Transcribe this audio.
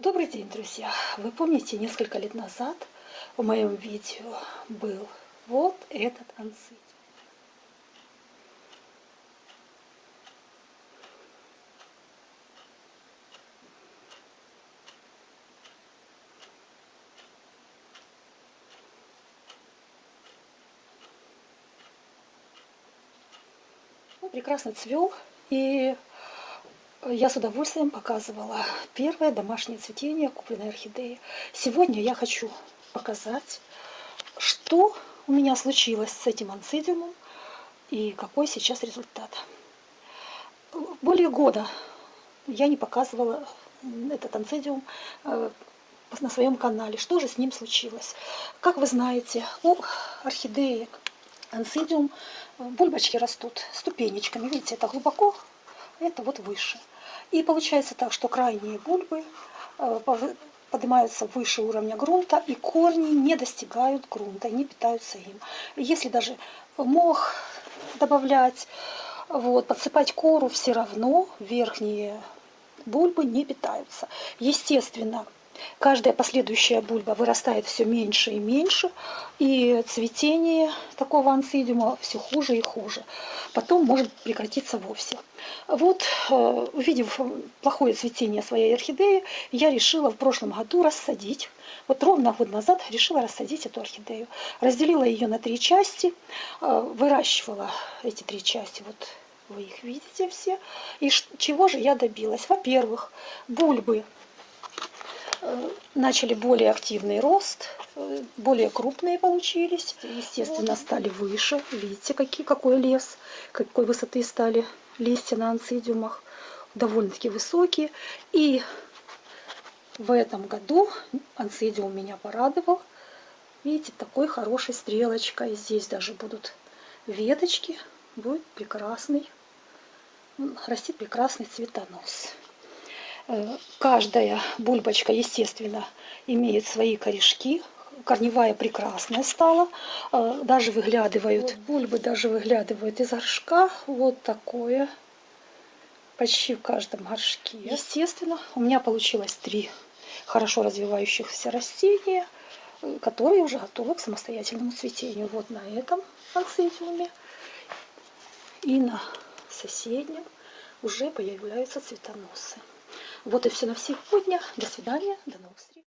Добрый день, друзья! Вы помните, несколько лет назад в моем видео был вот этот анцит. Он прекрасно цвел, и я с удовольствием показывала первое домашнее цветение купленной орхидеи. Сегодня я хочу показать, что у меня случилось с этим анцидиумом и какой сейчас результат. Более года я не показывала этот анцидиум э, на своем канале. Что же с ним случилось? Как вы знаете, у орхидеи анцидиум э, бульбочки растут ступенечками. Видите, это глубоко, это вот выше. И получается так, что крайние бульбы э, поднимаются выше уровня грунта, и корни не достигают грунта, не питаются им. Если даже мох добавлять, вот, подсыпать кору, все равно верхние бульбы не питаются. Естественно, Каждая последующая бульба вырастает все меньше и меньше, и цветение такого ансидиума все хуже и хуже. Потом может прекратиться вовсе. Вот, э, увидев плохое цветение своей орхидеи, я решила в прошлом году рассадить. Вот ровно год назад решила рассадить эту орхидею. Разделила ее на три части, э, выращивала эти три части. Вот вы их видите все. И чего же я добилась? Во-первых, бульбы начали более активный рост, более крупные получились, естественно, стали выше. Видите, какие, какой лес, какой высоты стали листья на анцидиумах, довольно-таки высокие. И в этом году анцидиум меня порадовал. Видите, такой хорошей стрелочкой. Здесь даже будут веточки. Будет прекрасный, растит прекрасный цветонос. Э, каждая бульбочка, естественно, имеет свои корешки. Корневая прекрасная стала. Э, даже выглядывают, бульбы даже выглядывают из горшка. Вот такое. Почти в каждом горшке. Естественно, у меня получилось три хорошо развивающихся растения, э, которые уже готовы к самостоятельному цветению. Вот на этом анцидиуме и на соседнем уже появляются цветоносы. Вот и все на сегодня. До свидания. До новых встреч.